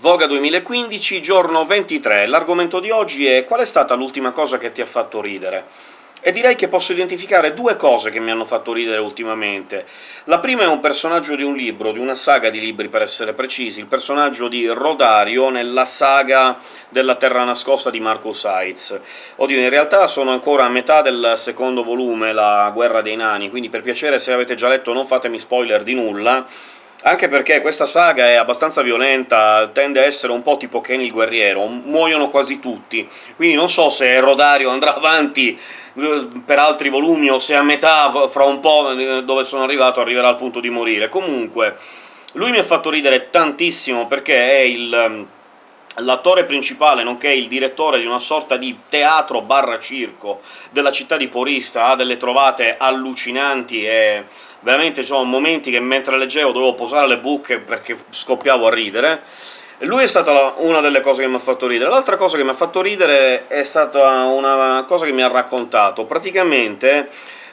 Voga 2015, giorno 23. L'argomento di oggi è «Qual è stata l'ultima cosa che ti ha fatto ridere?». E direi che posso identificare due cose che mi hanno fatto ridere ultimamente. La prima è un personaggio di un libro, di una saga di libri per essere precisi, il personaggio di Rodario nella saga della Terra Nascosta di Marcus Heitz. Oddio, in realtà sono ancora a metà del secondo volume, La Guerra dei Nani, quindi per piacere se avete già letto non fatemi spoiler di nulla, anche perché questa saga è abbastanza violenta, tende a essere un po' tipo Kenny il guerriero, muoiono quasi tutti, quindi non so se Rodario andrà avanti eh, per altri volumi o se a metà, fra un po' eh, dove sono arrivato, arriverà al punto di morire. Comunque, lui mi ha fatto ridere tantissimo perché è il ehm, l'attore principale, nonché il direttore di una sorta di teatro barra circo della città di Porista, ha delle trovate allucinanti e veramente ci sono momenti che mentre leggevo dovevo posare le buche perché scoppiavo a ridere. Lui è stata una delle cose che mi ha fatto ridere. L'altra cosa che mi ha fatto ridere è stata una cosa che mi ha raccontato. Praticamente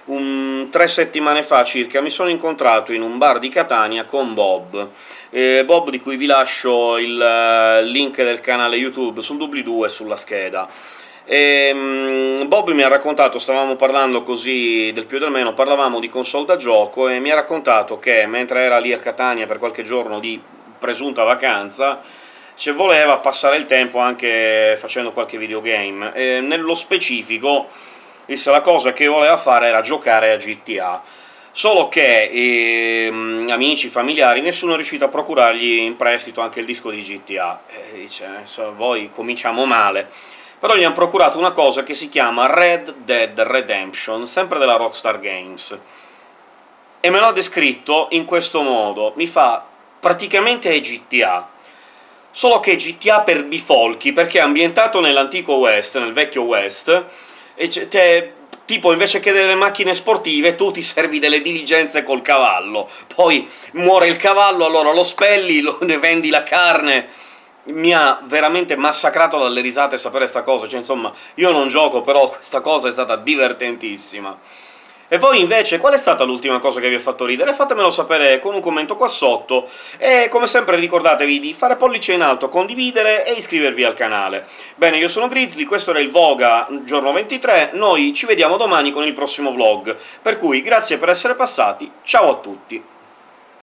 un, tre settimane fa circa mi sono incontrato in un bar di Catania con Bob, eh, Bob di cui vi lascio il uh, link del canale YouTube sul doobly-doo e sulla scheda. E, um, Bob mi ha raccontato, stavamo parlando così del più e del meno, parlavamo di console da gioco, e mi ha raccontato che mentre era lì a Catania per qualche giorno di presunta vacanza, ci voleva passare il tempo anche facendo qualche videogame, e nello specifico disse la cosa che voleva fare era giocare a GTA. Solo che ehm, amici, familiari, nessuno è riuscito a procurargli in prestito anche il disco di GTA. E dice, voi cominciamo male però gli hanno procurato una cosa che si chiama Red Dead Redemption, sempre della Rockstar Games, e me l'ha descritto in questo modo, mi fa praticamente GTA, solo che GTA per bifolchi, perché è ambientato nell'antico West, nel vecchio West, e te, tipo invece che delle macchine sportive tu ti servi delle diligenze col cavallo, poi muore il cavallo, allora lo spelli, lo, ne vendi la carne mi ha veramente massacrato dalle risate sapere sta cosa, cioè insomma, io non gioco, però questa cosa è stata divertentissima. E voi invece qual è stata l'ultima cosa che vi ha fatto ridere? Fatemelo sapere con un commento qua sotto, e come sempre ricordatevi di fare pollice in alto, condividere e iscrivervi al canale. Bene, io sono Grizzly, questo era il Voga giorno 23, noi ci vediamo domani con il prossimo vlog, per cui grazie per essere passati, ciao a tutti!